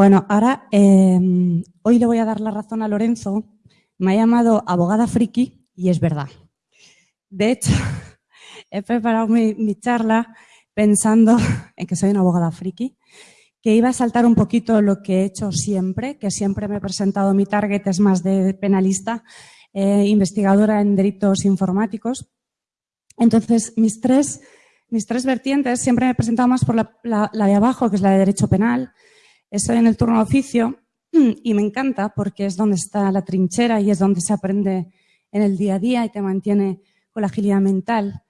Bueno, ahora, eh, hoy le voy a dar la razón a Lorenzo. Me ha llamado abogada friki y es verdad. De hecho, he preparado mi, charla pensando en que soy una abogada friki, que iba a saltar un poquito lo que he hecho siempre, que siempre me he presentado, mi target es más de penalista, eh, investigadora en delitos informáticos. Entonces, mis tres, mis tres vertientes siempre me he presentado más por la de abajo, que es la de derecho penal, Estoy en el turno de oficio y me encanta porque es donde está la trinchera y es donde se aprende en el día a día y te mantiene con la agilidad mental.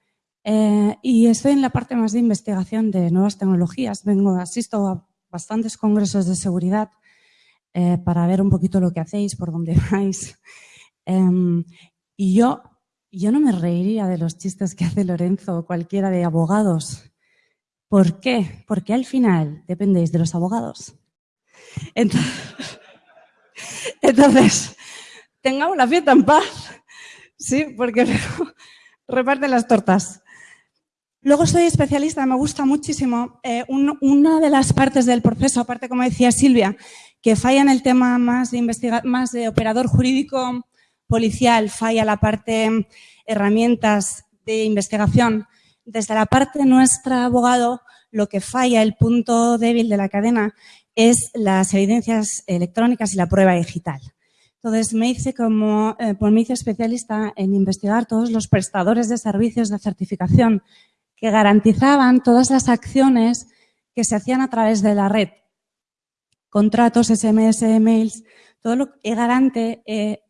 Eh, y estoy en la parte más de investigación de nuevas tecnologías. Vengo, asisto a bastantes congresos de seguridad eh, para ver un poquito lo que hacéis, por dónde vais. Em, y yo, yo no me reiría de los chistes que hace Lorenzo o cualquiera de abogados. ¿Por qué? Porque al final dependéis de los abogados. Entonces, tengamos la fiesta en paz, ¿sí? Porque reparten las tortas. Luego soy especialista, me gusta muchísimo. Eh, una de las partes del proceso, aparte como decía Silvia, que falla en el tema más de, más de operador jurídico policial, falla la parte herramientas de investigación. Desde la parte nuestra abogado, lo que falla, el punto débil de la cadena, es las evidencias electrónicas y la prueba digital. Entonces, me hice como, eh, pues especialista en investigar todos los prestadores de servicios de certificación que garantizaban todas las acciones que se hacían a través de la red. Contratos, SMS, mails, todo lo que garante eh,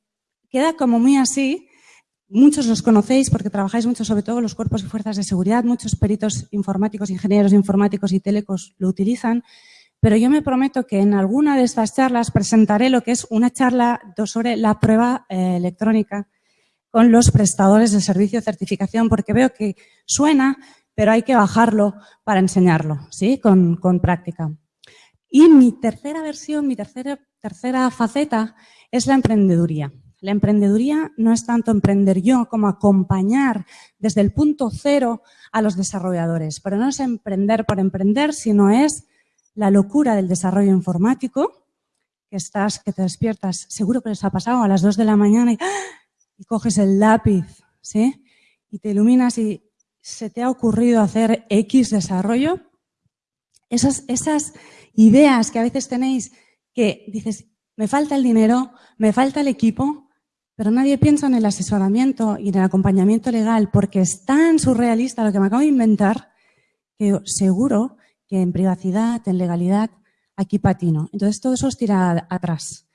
queda como muy así. Muchos los conocéis porque trabajáis mucho, sobre todo los cuerpos y fuerzas de seguridad. Muchos peritos informáticos, ingenieros informáticos y telecos lo utilizan pero yo me prometo que en alguna de estas charlas presentaré lo que es una charla sobre la prueba eh, electrónica con los prestadores de servicio de certificación, porque veo que suena, pero hay que bajarlo para enseñarlo, ¿sí? Con, práctica. Y mi tercera versión, mi tercera, tercera faceta es la emprendeduría. La emprendeduría no es tanto emprender yo como acompañar desde el punto cero a los desarrolladores, pero no es emprender por emprender, sino es la locura del desarrollo informático, que estás, que te despiertas, seguro que les ha pasado a las dos de la mañana y, y coges el lápiz, ¿sí? Y te iluminas y se te ha ocurrido hacer X desarrollo. Esas, esas ideas que a veces tenéis que dices, me falta el dinero, me falta el equipo, pero nadie piensa en el asesoramiento y en el acompañamiento legal porque es tan surrealista lo que me acabo de inventar que seguro que en privacidad, en legalidad, aquí patino. Entonces todo eso os tira atrás.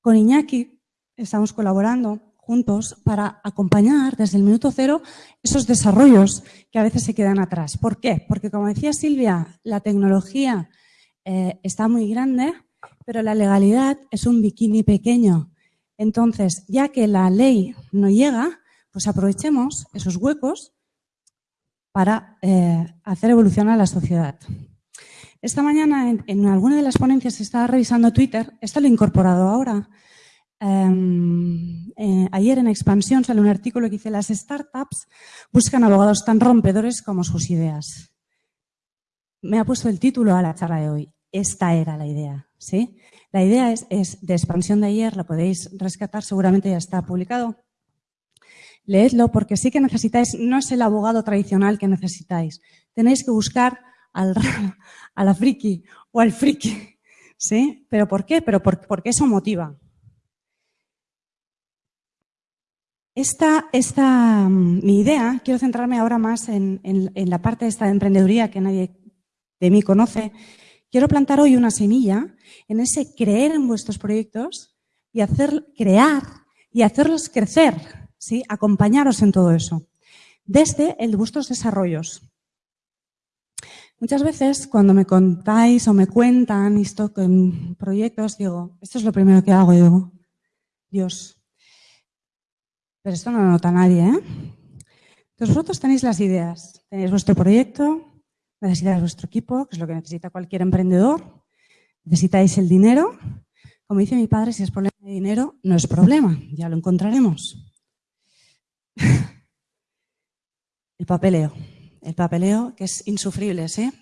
Con Iñaki estamos colaborando juntos para acompañar desde el minuto cero esos desarrollos que a veces se quedan atrás. ¿Por qué? Porque como decía Silvia, la tecnología eh, está muy grande, pero la legalidad es un bikini pequeño. Entonces, ya que la ley no llega, pues aprovechemos esos huecos para eh, hacer evolucionar la sociedad. Esta mañana, en, alguna de las ponencias, estaba revisando Twitter, esto lo he incorporado ahora. Em, eh, ayer en Expansión sale un artículo que dice las startups buscan abogados tan rompedores como sus ideas. Me ha puesto el título a la charla de hoy. Esta era la idea. ¿sí? La idea es, es de Expansión de ayer, la podéis rescatar, seguramente ya está publicado leedlo porque sí que necesitáis, no es el abogado tradicional que necesitáis. Tenéis que buscar al a friki o al friki. ¿Sí? ¿Pero por qué? Pero porque eso motiva. Esta, esta, mm, mi idea, quiero centrarme ahora más en, en, la parte de esta emprendeduría que nadie de mí conoce. Quiero plantar hoy una semilla en ese creer en vuestros proyectos y hacer, crear y hacerlos crecer ¿sí? acompañaros en todo eso, desde el de vuestros desarrollos. Muchas veces cuando me contáis o me cuentan esto con proyectos, digo, esto es lo primero que hago, digo, Dios, pero esto no lo nota nadie, ¿eh? Entonces vosotros tenéis las ideas, tenéis vuestro proyecto, necesitáis vuestro equipo, que es lo que necesita cualquier emprendedor, necesitáis el dinero. Como dice mi padre, si es problema de dinero, no es problema, ya lo encontraremos. El papeleo. El papeleo que es insufrible, ¿sí?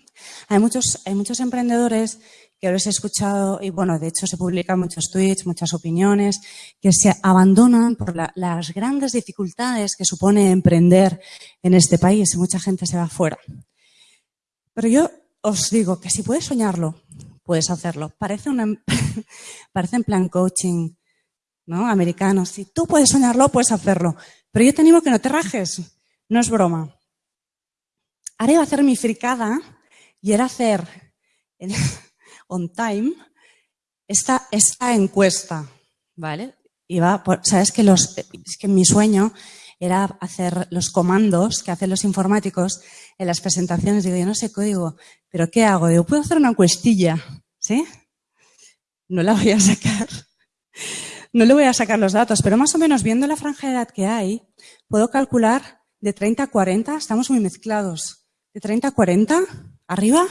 Hay muchos, hay muchos emprendedores que los he escuchado y bueno, de hecho se publican muchos tweets, muchas opiniones, que se abandonan por las grandes dificultades que supone emprender en este país y mucha gente se va fuera. Pero yo os digo que si puedes soñarlo, puedes hacerlo. Parece, una, parece en plan coaching ¿no? americano. Si tú puedes soñarlo, puedes hacerlo. Pero yo te animo que no te rajes. No es broma. Ahora iba a hacer mi fricada y era hacer on time esta, esta encuesta, ¿vale? Iba sabes que los, es que mi sueño era hacer los comandos que hacen los informáticos en las presentaciones. Digo, yo no sé código, pero ¿qué hago? Digo, puedo hacer una encuestilla, ¿sí? No la voy a sacar. No le voy a sacar los datos, pero más o menos viendo la franja de edad que hay, puedo calcular de 30 a 40, estamos muy mezclados. De 30 a 40, arriba,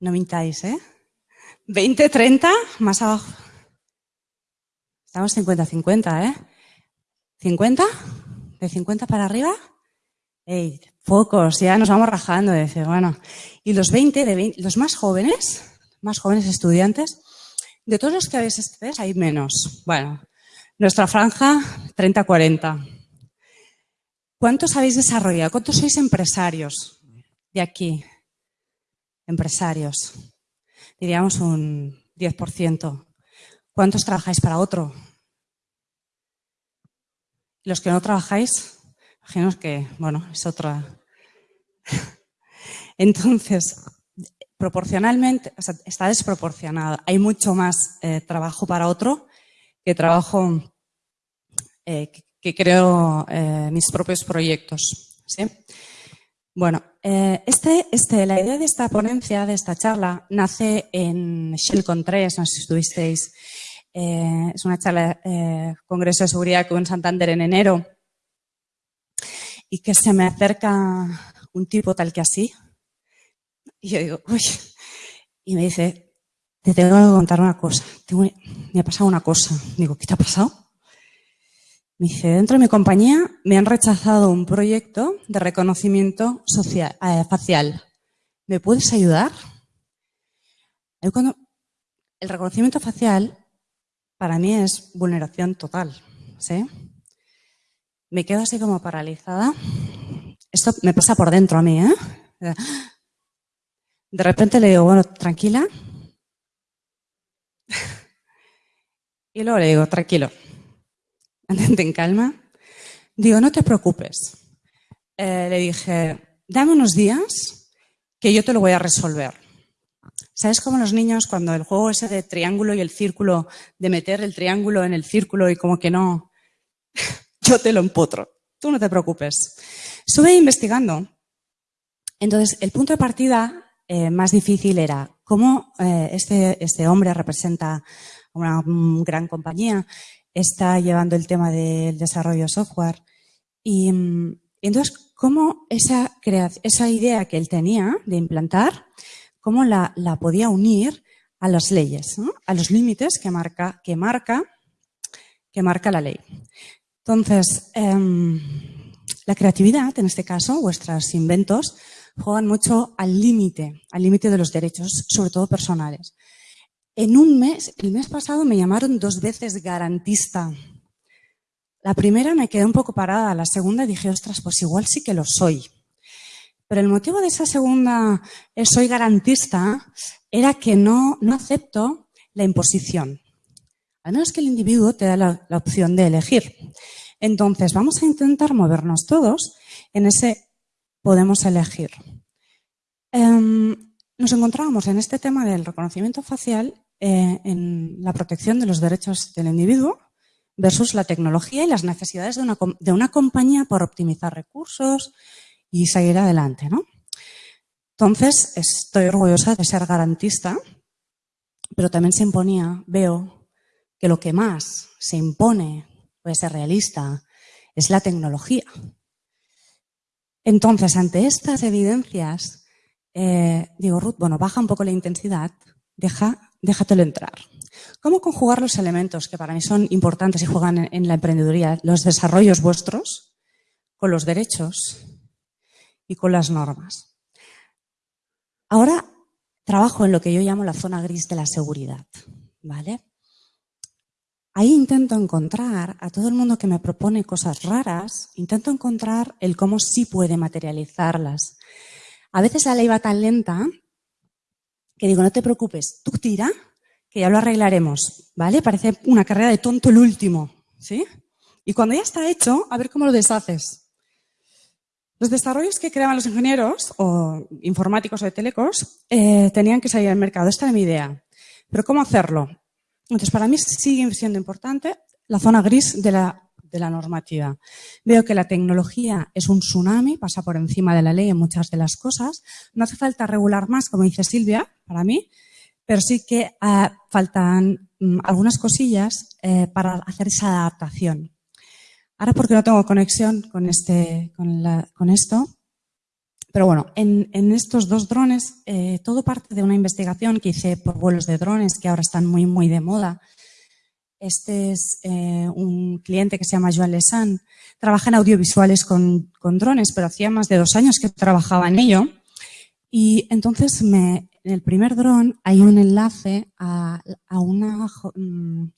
no mintáis, ¿eh? 20, 30, más abajo. Estamos 50-50, ¿eh? 50, de 50 para arriba. Ey, pocos, ya nos vamos rajando. Dice, bueno. Y los 20, de los más jóvenes, más jóvenes estudiantes, de todos los que habéis estudiado, hay menos. Bueno, nuestra franja, 30-40. ¿Cuántos habéis desarrollado? ¿Cuántos sois empresarios de aquí? Empresarios. Diríamos un 10%. ¿Cuántos trabajáis para otro? Los que no trabajáis, imagino que, bueno, es otra. Entonces, proporcionalmente, o sea, está desproporcionado. Hay mucho más eh, trabajo para otro que trabajo eh, que, creo eh, mis propios proyectos. ¿sí? Bueno, este, este, la idea de esta ponencia, de esta charla, nace en Shellcon 3, no sé si estuvisteis es una charla, Congreso de Seguridad en Santander en enero, y que se me acerca un tipo tal que así, y yo digo, uy, y me dice, te tengo que contar una cosa, me ha pasado una cosa. Digo, ¿qué te ha pasado? Me dice, dentro de mi compañía me han rechazado un proyecto de reconocimiento social, eh, facial. ¿Me puedes ayudar? El reconocimiento facial para mí es vulneración total. ¿sí? Me quedo así como paralizada. Esto me pasa por dentro a mí. ¿eh? De repente le digo, bueno, tranquila. Y luego le digo, tranquilo, mantente en calma. Digo, no te preocupes. Eh, le dije, dame unos días que yo te lo voy a resolver. ¿Sabes cómo los niños cuando el juego ese de triángulo y el círculo, de meter el triángulo en el círculo y como que no, yo te lo empotro, tú no te preocupes. Estuve investigando, entonces el punto de partida eh, más difícil era cómo eh, este, este hombre representa una gran compañía, está llevando el tema del desarrollo de software y, entonces cómo esa, esa idea que él tenía de implantar cómo la, podía unir a las leyes, a los límites que marca, que, marca, que marca la ley. Entonces, em, la creatividad, en este caso, vuestros inventos, juegan mucho al límite, al límite de los derechos, sobre todo personales. En un mes, el mes pasado me llamaron dos veces garantista. La primera me quedé un poco parada, la segunda dije, ostras, pues igual sí que lo soy. Pero el motivo de esa segunda eh, soy garantista era que no, no acepto la imposición. A menos que el individuo te da la, opción de elegir. Entonces, vamos a intentar movernos todos en ese podemos elegir. Em, nos encontramos en este tema del reconocimiento facial eh, en la protección de los derechos del individuo versus la tecnología y las necesidades de una, de una compañía por optimizar recursos, y seguir adelante. ¿no? Entonces, estoy orgullosa de ser garantista, pero también se imponía, veo, que lo que más se impone, puede ser realista, es la tecnología. Entonces, ante estas evidencias, eh, digo, Ruth, bueno, baja un poco la intensidad, deja, déjatelo entrar. ¿Cómo conjugar los elementos que para mí son importantes y juegan en la emprendeduría, los desarrollos vuestros, con los derechos y con las normas. ahora trabajo en lo que yo llamo la zona gris de la seguridad, ¿vale? Ahí intento encontrar a todo el mundo que me propone cosas raras, intento encontrar el cómo sí puede materializarlas. A veces la ley va tan lenta que digo, no te preocupes, tú tira, que ya lo arreglaremos, ¿vale? Parece una carrera de tonto el último, ¿sí? Y cuando ya está hecho, a ver cómo lo deshaces. Los desarrollos que creaban los ingenieros, o informáticos o de telecos, eh, tenían que salir al mercado. Esta era mi idea. Pero ¿cómo hacerlo? Entonces, para mí sigue siendo importante la zona gris de la, de la normativa. Veo que la tecnología es un tsunami, pasa por encima de la ley en muchas de las cosas. No hace falta regular más, como dice Silvia, para mí, pero sí que eh, faltan mm, algunas cosillas eh, para hacer esa adaptación. Ahora porque no tengo conexión con, este, con, la, con esto, pero bueno, en, en estos dos drones, eh, todo parte de una investigación que hice por vuelos de drones que ahora están muy, muy de moda. Este es eh, un cliente que se llama Joan Lesan. Trabaja en audiovisuales con, con, drones, pero hacía más de dos años que trabajaba en ello. Y entonces me, en el primer dron hay un enlace a, a una mm,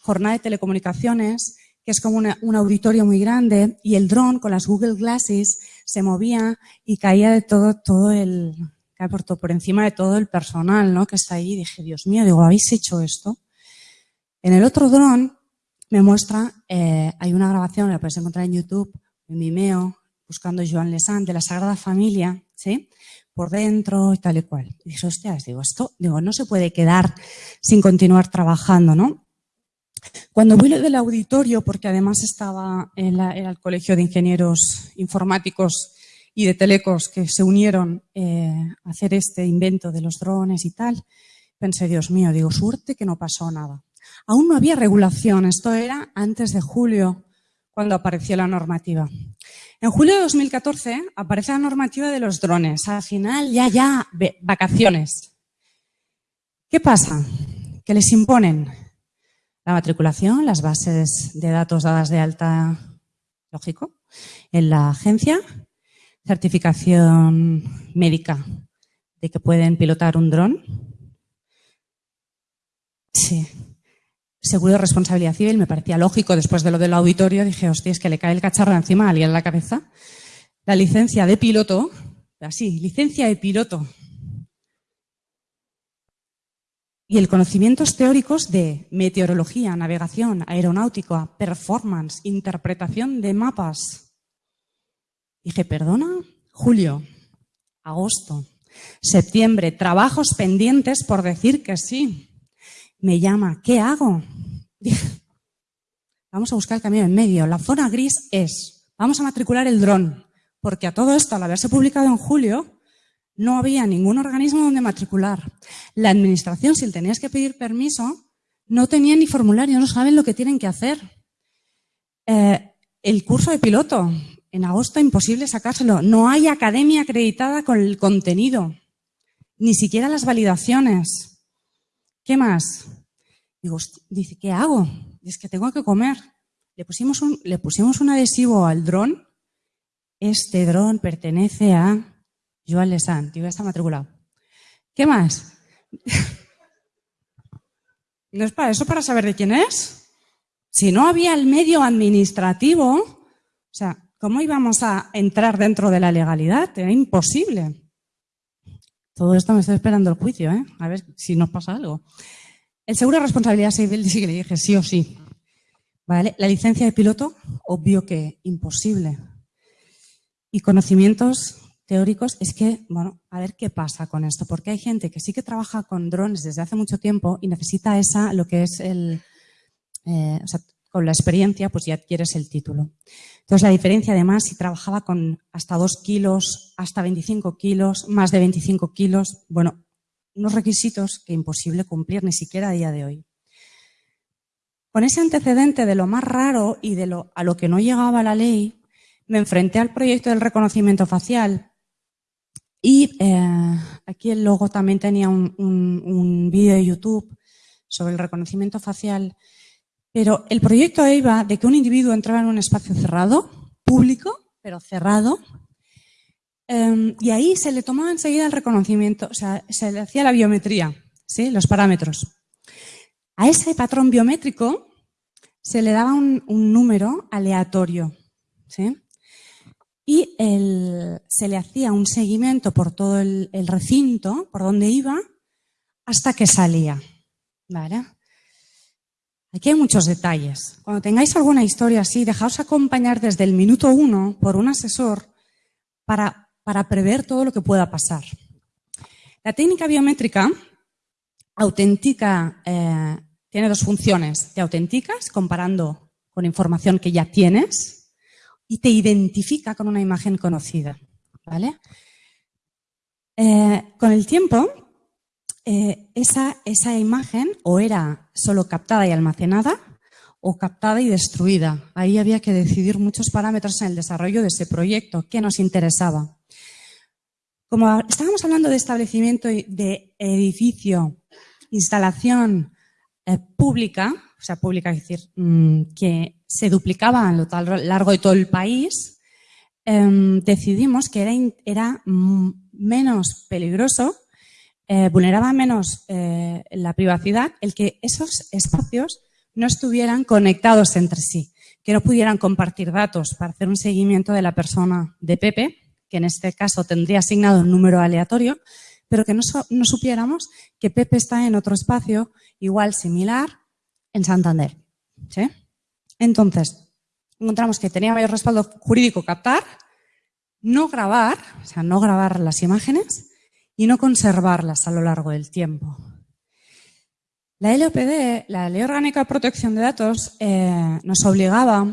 jornada de telecomunicaciones que es como un auditorio muy grande, y el dron con las Google Glasses se movía y caía de todo, todo el, por, por encima de todo el personal ¿no? que está ahí. Y dije, Dios mío, digo, ¿habéis hecho esto? En el otro dron me muestra, eh, hay una grabación, la puedes encontrar en YouTube, en Vimeo, buscando Joan Lesan, de la Sagrada Familia, ¿sí? Por dentro y tal y cual. Y dije, hostias, digo, esto, digo, no se puede quedar sin continuar trabajando, ¿no? Cuando voy del auditorio, porque además estaba en el Colegio de Ingenieros Informáticos y de Telecos que se unieron eh, a hacer este invento de los drones y tal, pensé, Dios mío, digo, suerte que no pasó nada. Aún no había regulación, esto era antes de julio, cuando apareció la normativa. En julio de 2014 aparece la normativa de los drones. Al final, ya, ya, vacaciones. ¿Qué pasa? Que les imponen la matriculación, las bases de datos dadas de alta, lógico, en la agencia, certificación médica de que pueden pilotar un dron. Sí. Seguro de responsabilidad civil, me parecía lógico después de lo del auditorio. Dije, hostia, es que le cae el cacharro encima a alguien en la cabeza. La licencia de piloto, así, licencia de piloto y el conocimientos teóricos de meteorología, navegación, aeronáutica, performance, interpretación de mapas. Dije, perdona, julio, agosto, septiembre, trabajos pendientes por decir que sí. Me llama, ¿qué hago? Dije, vamos a buscar el camino en medio. La zona gris es, vamos a matricular el dron, porque a todo esto, al haberse publicado en julio, no había ningún organismo donde matricular. La administración, si tenías que pedir permiso, no tenía ni formulario, no saben lo que tienen que hacer. Eh, el curso de piloto, en agosto imposible sacárselo. No hay academia acreditada con el contenido, ni siquiera las validaciones. ¿Qué más? Digo, dice, ¿qué hago? Es que tengo que comer. Le pusimos un, le pusimos un adhesivo al dron. Este dron pertenece a Joan Lesan, tío, ya está matriculado. ¿Qué más? ¿No es para eso para saber de quién es? Si no había el medio administrativo, o sea, ¿cómo íbamos a entrar dentro de la legalidad? Era imposible. Todo esto me está esperando el juicio, ¿eh? A ver si nos pasa algo. El seguro de responsabilidad civil sí que le dije sí o sí. ¿Vale? La licencia de piloto, obvio que imposible. Y conocimientos teóricos es que, bueno, a ver qué pasa con esto, porque hay gente que sí que trabaja con drones desde hace mucho tiempo y necesita esa, lo que es el, eh, o sea, con la experiencia, pues ya adquieres el título. Entonces, la diferencia además, si trabajaba con hasta 2 kilos, hasta 25 kilos, más de 25 kilos, bueno, unos requisitos que imposible cumplir ni siquiera a día de hoy. Con ese antecedente de lo más raro y de lo a lo que no llegaba la ley, me enfrenté al proyecto del reconocimiento facial, y eh, aquí el logo también tenía un, vídeo de YouTube sobre el reconocimiento facial. Pero el proyecto iba de que un individuo entraba en un espacio cerrado, público, pero cerrado, Em, y ahí se le tomaba enseguida el reconocimiento, o sea, se le hacía la biometría, ¿sí? los parámetros. A ese patrón biométrico se le daba un, número aleatorio. ¿sí? Y se le hacía un seguimiento por todo el, recinto, por donde iba, hasta que salía. ¿Vale? Aquí hay muchos detalles. Cuando tengáis alguna historia así, dejaos acompañar desde el minuto uno por un asesor para, para prever todo lo que pueda pasar. La técnica biométrica autentica, eh, tiene dos funciones. Te autenticas comparando con información que ya tienes y te identifica con una imagen conocida. ¿vale? Eh, con el tiempo, eh, esa, esa imagen o era solo captada y almacenada o captada y destruida. Ahí había que decidir muchos parámetros en el desarrollo de ese proyecto, qué nos interesaba. Como estábamos hablando de establecimiento de edificio, instalación eh, pública, o sea, pública, es decir, mm, que se duplicaba a lo largo de todo el país, em, decidimos que era, era menos peligroso eh, vulneraba menos eh, la privacidad el que esos espacios no estuvieran conectados entre sí, que no pudieran compartir datos para hacer un seguimiento de la persona de Pepe, que en este caso tendría asignado un número aleatorio, pero que no, supiéramos que Pepe está en otro espacio igual similar en Santander. Entonces, encontramos que tenía mayor respaldo jurídico captar, no grabar, o sea, no grabar las imágenes, y no conservarlas a lo largo del tiempo. La LOPD, la Ley Orgánica de Protección de Datos, eh, nos obligaba,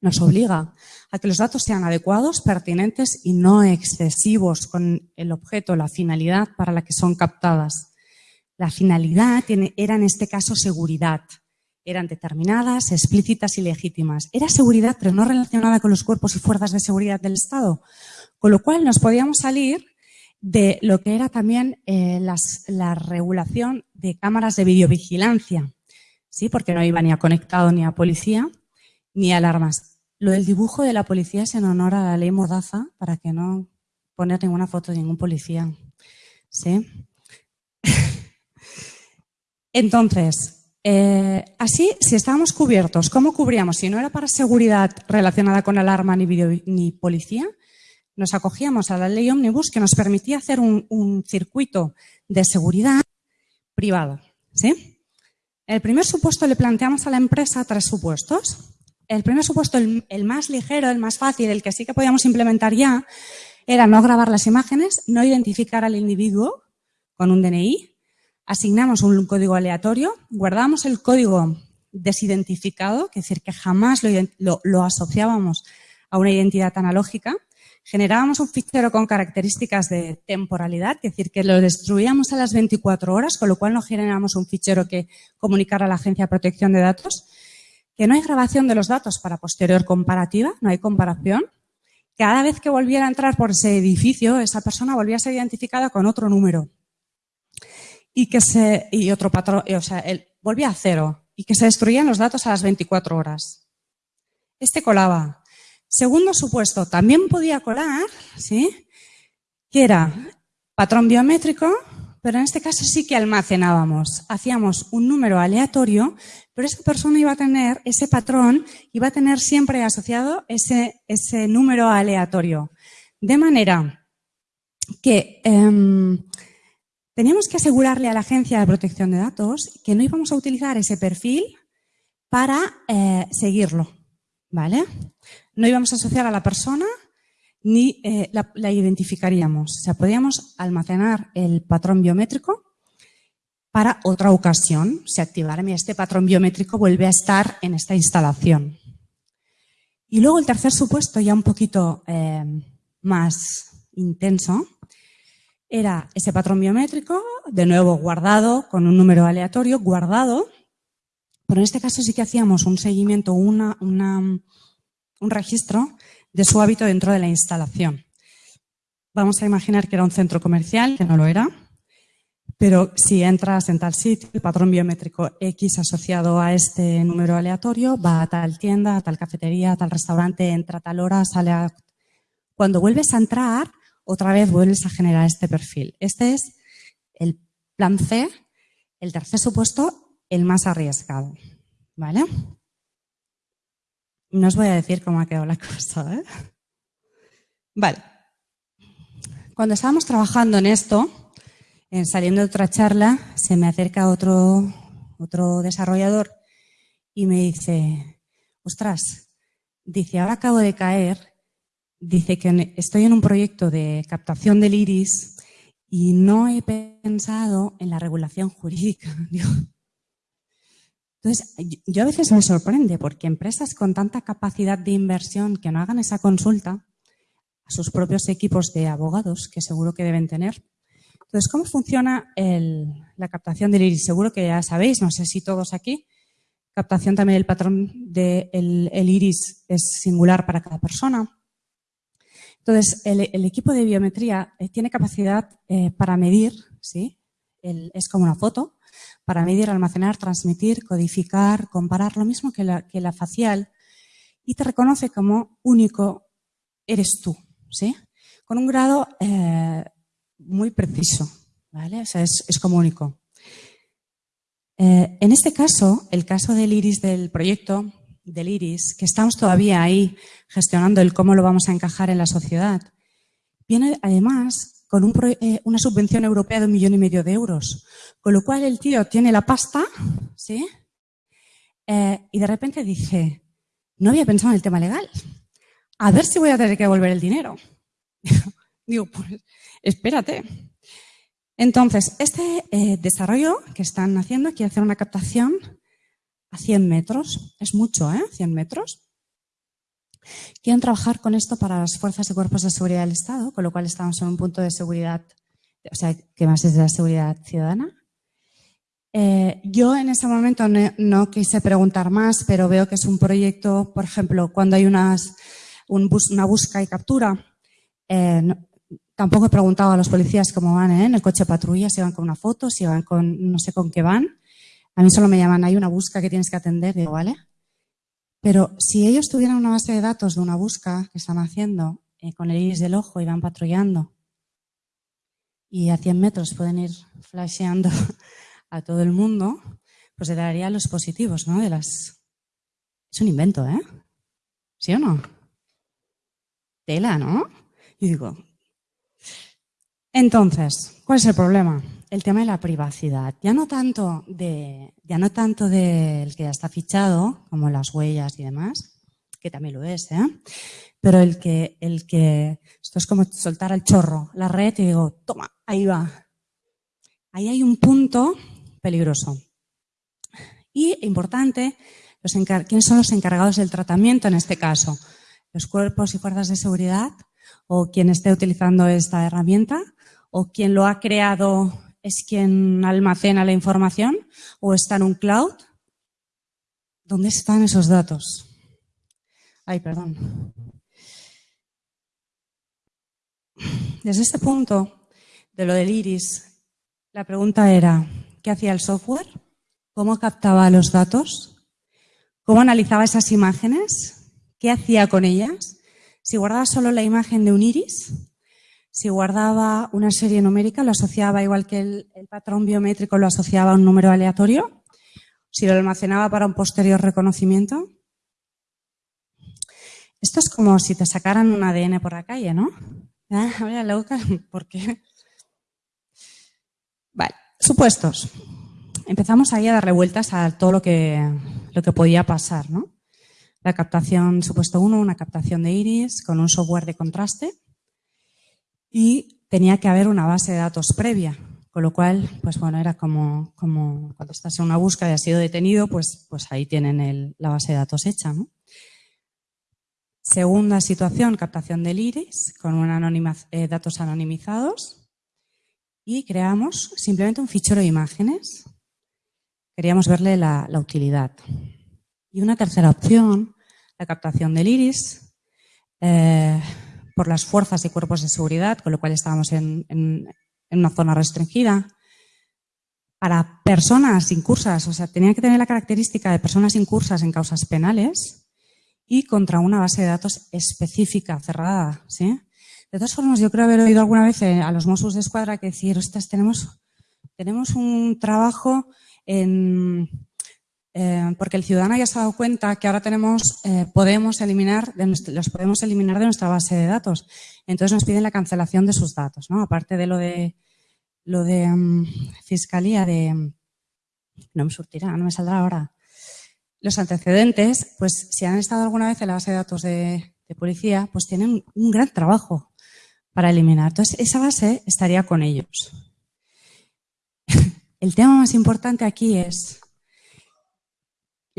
nos obliga a que los datos sean adecuados, pertinentes y no excesivos con el objeto, la finalidad para la que son captadas. La finalidad era en este caso seguridad. Eran determinadas, explícitas y legítimas. Era seguridad, pero no relacionada con los cuerpos y fuerzas de seguridad del Estado. Con lo cual nos podíamos salir de lo que era también eh, la regulación de cámaras de videovigilancia, ¿sí? porque no iba ni a conectado ni a policía ni a alarmas. Lo del dibujo de la policía es en honor a la ley Mordaza para que no poner ninguna foto de ningún policía. ¿sí? Entonces, eh, así, si estábamos cubiertos, ¿cómo cubríamos? Si no era para seguridad relacionada con alarma ni, ni policía, nos acogíamos a la ley Omnibus que nos permitía hacer un, circuito de seguridad privado. ¿sí? El primer supuesto le planteamos a la empresa tres supuestos. El primer supuesto, el, más ligero, el más fácil, el que sí que podíamos implementar ya, era no grabar las imágenes, no identificar al individuo con un DNI, asignamos un código aleatorio, guardamos el código desidentificado, es decir, que jamás lo asociábamos a una identidad analógica, generábamos un fichero con características de temporalidad, es decir, que lo destruíamos a las 24 horas, con lo cual no generábamos un fichero que comunicara a la Agencia de Protección de Datos, que no hay grabación de los datos para posterior comparativa, no hay comparación. Cada vez que volviera a entrar por ese edificio, esa persona volvía a ser identificada con otro número. Y que se, y otro patrón, o sea, él volvía a cero y que se destruían los datos a las 24 horas. Este colaba, Segundo supuesto, también podía colar, ¿sí? Que era patrón biométrico, pero en este caso sí que almacenábamos. Hacíamos un número aleatorio, pero esa persona iba a tener, ese patrón, iba a tener siempre asociado ese, ese número aleatorio. De manera que em, teníamos que asegurarle a la Agencia de Protección de Datos que no íbamos a utilizar ese perfil para eh, seguirlo. ¿Vale? No íbamos a asociar a la persona ni eh, la, identificaríamos. O sea, podíamos almacenar el patrón biométrico para otra ocasión. Si activara este patrón biométrico vuelve a estar en esta instalación. Y luego el tercer supuesto, ya un poquito eh, más intenso, era ese patrón biométrico, de nuevo guardado con un número aleatorio, guardado, pero en este caso sí que hacíamos un seguimiento, una, una un registro de su hábito dentro de la instalación. Vamos a imaginar que era un centro comercial, que no lo era, pero si entras en tal sitio, el patrón biométrico X asociado a este número aleatorio va a tal tienda, a tal cafetería, a tal restaurante, entra a tal hora, sale a Cuando vuelves a entrar, otra vez vuelves a generar este perfil. Este es el plan C, el tercer supuesto, el más arriesgado. ¿Vale? No os voy a decir cómo ha quedado la cosa. ¿eh? Vale. Cuando estábamos trabajando en esto, en saliendo de otra charla, se me acerca otro, otro desarrollador y me dice, ostras, dice, ahora acabo de caer, dice que estoy en un proyecto de captación del iris y no he pensado en la regulación jurídica. Entonces, yo a veces me sorprende porque empresas con tanta capacidad de inversión que no hagan esa consulta a sus propios equipos de abogados, que seguro que deben tener. Entonces, ¿cómo funciona la captación del iris? Seguro que ya sabéis, no sé si todos aquí, captación también del patrón del iris es singular para cada persona. Entonces, el, equipo de biometría eh, tiene capacidad eh, para medir, ¿sí? es como una foto, para medir, almacenar, transmitir, codificar, comparar, lo mismo que la, facial, y te reconoce como único eres tú, ¿sí? Con un grado eh, muy preciso, ¿vale? O sea, es, como único. En este caso, el caso del iris del proyecto, del iris, que estamos todavía ahí gestionando el cómo lo vamos a encajar en la sociedad, viene además con eh, una subvención europea de un millón y medio de euros. Con lo cual el tío tiene la pasta, ¿sí? Eh, y de repente dice, no había pensado en el tema legal. A ver si voy a tener que devolver el dinero. Digo, pues espérate. Entonces, este eh, desarrollo que están haciendo quiere hacer una captación a 100 metros. Es mucho, ¿eh? 100 metros. Quieren trabajar con esto para las fuerzas y cuerpos de seguridad del Estado, con lo cual estamos en un punto de seguridad, o sea, que más es de la seguridad ciudadana. Eh, yo en ese momento no, quise preguntar más, pero veo que es un proyecto, por ejemplo, cuando hay unas, una busca y captura, eh, tampoco he preguntado a los policías cómo van ¿eh? en el coche patrulla, si van con una foto, si van con, no sé con qué van. A mí solo me llaman, hay una busca que tienes que atender, digo, ¿vale? Pero si ellos tuvieran una base de datos de una busca que están haciendo eh, con el iris del ojo y van patrullando y a 100 metros pueden ir flasheando a todo el mundo, pues se daría los positivos, ¿no? De las... Es un invento, ¿eh? ¿Sí o no? Tela, ¿no? Y digo... Entonces, ¿cuál es el problema? el tema de la privacidad. Ya no tanto de, no del que ya está fichado, como las huellas y demás, que también lo es, ¿eh? Pero el que, el que, esto es como soltar al chorro la red y digo, toma, ahí va. Ahí hay un punto peligroso. Y importante, ¿quiénes son los encargados del tratamiento en este caso? Los cuerpos y fuerzas de seguridad o quien esté utilizando esta herramienta o quien lo ha creado es quien almacena la información o está en un cloud. ¿Dónde están esos datos? Ay, perdón. Desde este punto de lo del iris, la pregunta era, ¿qué hacía el software? ¿Cómo captaba los datos? ¿Cómo analizaba esas imágenes? ¿Qué hacía con ellas? Si guardaba solo la imagen de un iris, si guardaba una serie numérica, lo asociaba igual que el, patrón biométrico lo asociaba a un número aleatorio. Si lo almacenaba para un posterior reconocimiento. Esto es como si te sacaran un ADN por la calle, ¿no? Ah, loca, ¿por qué? Vale, supuestos. Empezamos ahí a dar revueltas a todo lo que, lo que podía pasar, ¿no? La captación, supuesto uno, una captación de iris con un software de contraste y tenía que haber una base de datos previa, con lo cual, pues bueno, era como, como cuando estás en una búsqueda y has sido detenido, pues, pues ahí tienen la base de datos hecha. Segunda situación, captación del iris con eh, datos anonimizados y creamos simplemente un fichero de imágenes. Queríamos verle la, la utilidad. Y una tercera opción, la captación del iris. Eh, por las fuerzas y cuerpos de seguridad, con lo cual estábamos en, una zona restringida. Para personas incursas, o sea, tenía que tener la característica de personas incursas en causas penales y contra una base de datos específica, cerrada. De todas formas, yo creo haber oído alguna vez eh, a los Mossos de Escuadra que decir, ostras, tenemos, tenemos un trabajo en, eh, porque el ciudadano ya se ha dado cuenta que ahora tenemos, eh, podemos eliminar, los podemos eliminar de nuestra base de datos. Entonces nos piden la cancelación de sus datos, ¿no? Aparte de lo de, lo de mm, fiscalía de, no me surtirá, no me saldrá ahora. Los antecedentes, pues si han estado alguna vez en la base de datos de, de policía, pues tienen un gran trabajo para eliminar. Entonces, esa base estaría con ellos. El tema más importante aquí es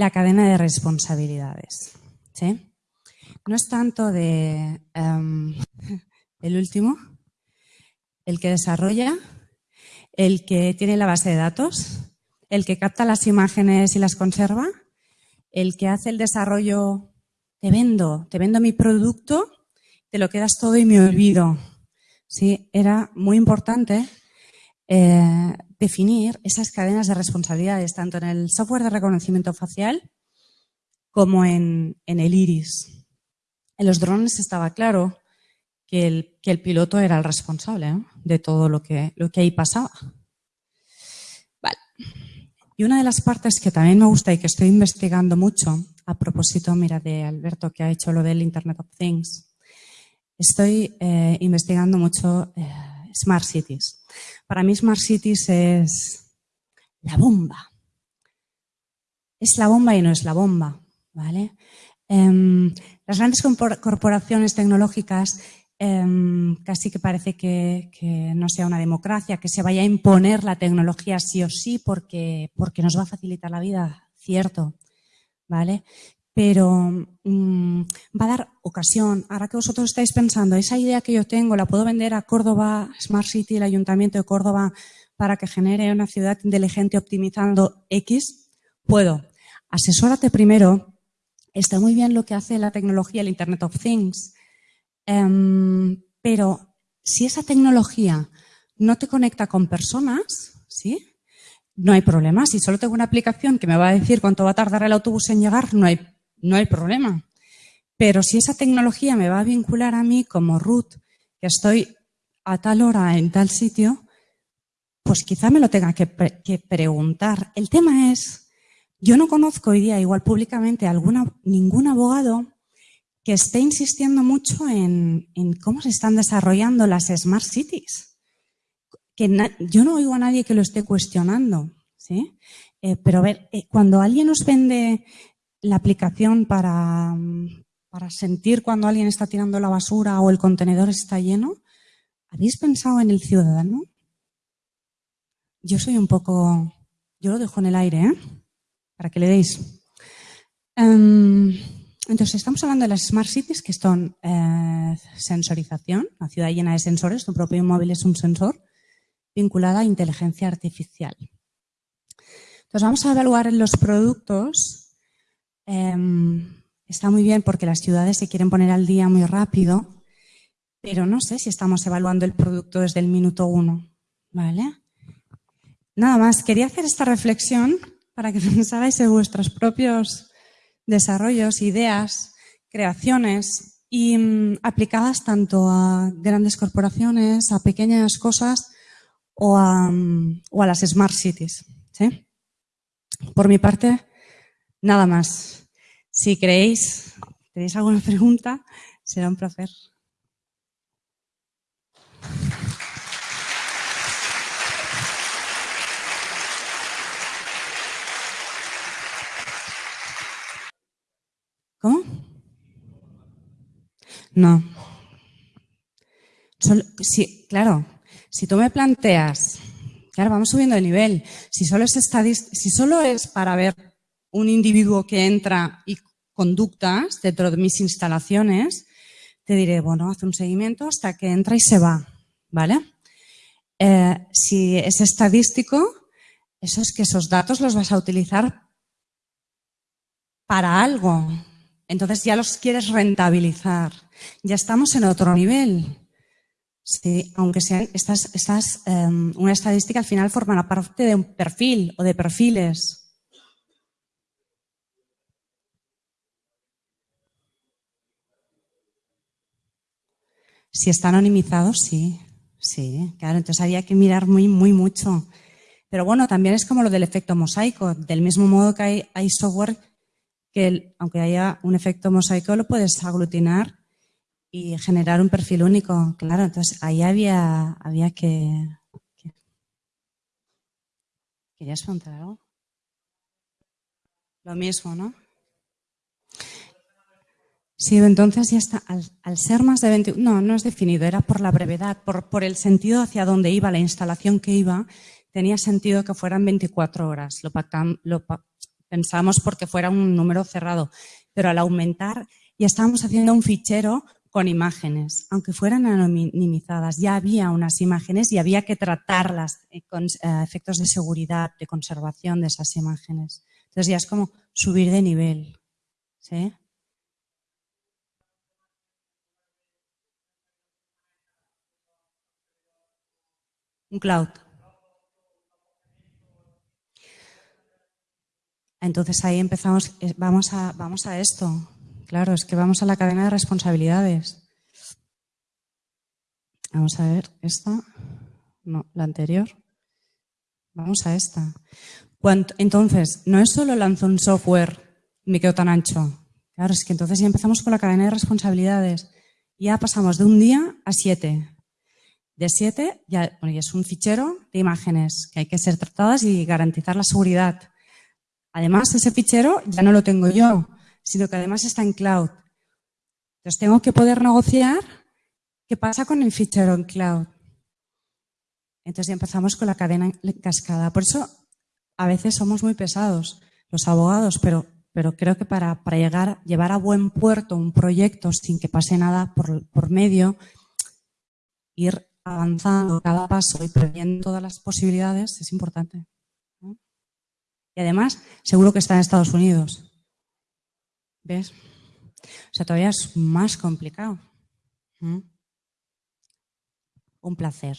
la cadena de responsabilidades. ¿sí? No es tanto de em, el último, el que desarrolla, el que tiene la base de datos, el que capta las imágenes y las conserva, el que hace el desarrollo, te vendo, te vendo mi producto, te lo quedas todo y me olvido. Sí, era muy importante eh, definir esas cadenas de responsabilidades, tanto en el software de reconocimiento facial como en, el iris. En los drones estaba claro que el, que el piloto era el responsable de todo lo que, lo que ahí pasaba. Vale. Y una de las partes que también me gusta y que estoy investigando mucho, a propósito, mira, de Alberto que ha hecho lo del Internet of Things, estoy eh, investigando mucho eh, Smart Cities. Para mí Smart Cities es la bomba. Es la bomba y no es la bomba, ¿vale? Em, las grandes corporaciones tecnológicas em, casi que parece que, no sea una democracia, que se vaya a imponer la tecnología sí o sí porque, porque nos va a facilitar la vida, cierto, ¿vale? Pero mm, va a dar ocasión. Ahora que vosotros estáis pensando, esa idea que yo tengo la puedo vender a Córdoba, Smart City, el Ayuntamiento de Córdoba, para que genere una ciudad inteligente optimizando X, puedo. Asesórate primero. Está muy bien lo que hace la tecnología, el Internet of Things, em, pero si esa tecnología no te conecta con personas, ¿sí? No hay problema. Si solo tengo una aplicación que me va a decir cuánto va a tardar el autobús en llegar, no hay no hay problema. Pero si esa tecnología me va a vincular a mí como Ruth, que estoy a tal hora en tal sitio, pues quizá me lo tenga que, preguntar. El tema es, yo no conozco hoy día, igual públicamente, alguna, ningún abogado que esté insistiendo mucho en, cómo se están desarrollando las Smart Cities. Que yo no oigo a nadie que lo esté cuestionando. ¿sí? Eh, pero a ver, eh, cuando alguien nos vende la aplicación para, para sentir cuando alguien está tirando la basura o el contenedor está lleno, ¿habéis pensado en el ciudadano? Yo soy un poco, yo lo dejo en el aire, ¿eh? para que le deis. Em, entonces, estamos hablando de las Smart Cities, que son eh, sensorización, la ciudad llena de sensores, tu propio móvil es un sensor, vinculada a inteligencia artificial. Entonces, vamos a evaluar los productos Em, está muy bien porque las ciudades se quieren poner al día muy rápido, pero no sé si estamos evaluando el producto desde el minuto uno. ¿Vale? Nada más, quería hacer esta reflexión para que pensarais en vuestros propios desarrollos, ideas, creaciones y mm, aplicadas tanto a grandes corporaciones, a pequeñas cosas o a, mm, las smart cities. Por mi parte, Nada más. Si creéis, tenéis alguna pregunta, será un placer. ¿Cómo? No. claro, si tú me planteas, claro, vamos subiendo de nivel, si solo es, si solo es para ver un individuo que entra y conductas dentro de mis instalaciones, te diré, bueno, haz un seguimiento hasta que entra y se va, ¿vale? Eh, si es estadístico, eso es que esos datos los vas a utilizar para algo. Entonces ya los quieres rentabilizar. Ya estamos en otro nivel. Sí, aunque sean estas, estas em, una estadística al final formará parte de un perfil o de perfiles. Si está anonimizado, sí. Sí, claro, entonces había que mirar muy, muy mucho. Pero bueno, también es como lo del efecto mosaico. Del mismo modo que hay, software que, aunque haya un efecto mosaico, lo puedes aglutinar y generar un perfil único. Claro, entonces ahí había, había que... ¿Querías preguntar algo? Lo mismo, ¿no? Sí, entonces ya está. Al, ser más de 20... No, no es definido, era por la brevedad, por, por el sentido hacia dónde iba, la instalación que iba, tenía sentido que fueran 24 horas. Lo, lo pensamos porque fuera un número cerrado. Pero al aumentar, ya estábamos haciendo un fichero con imágenes, aunque fueran anonimizadas, ya había unas imágenes y había que tratarlas eh, con eh, efectos de seguridad, de conservación de esas imágenes. Entonces ya es como subir de nivel. ¿sí? Un cloud. Entonces ahí empezamos, vamos a, vamos a esto. Claro, es que vamos a la cadena de responsabilidades. Vamos a ver esta. No, la anterior. Vamos a esta. Entonces, no es solo lanzo un software y me quedo tan ancho. Claro, es que entonces ya empezamos con la cadena de responsabilidades. Ya pasamos de un día a siete. De siete ya, bueno, es un fichero de imágenes que hay que ser tratadas y garantizar la seguridad. Además, ese fichero ya no lo tengo yo, sino que además está en cloud. Entonces tengo que poder negociar qué pasa con el fichero en cloud. Entonces ya empezamos con la cadena cascada. Por eso a veces somos muy pesados los abogados, pero, pero creo que para, para llegar, llevar a buen puerto un proyecto sin que pase nada por, por medio, ir avanzando cada paso y previendo todas las posibilidades es importante. Y además, seguro que está en Estados Unidos. ¿Ves? O sea, todavía es más complicado. Un placer.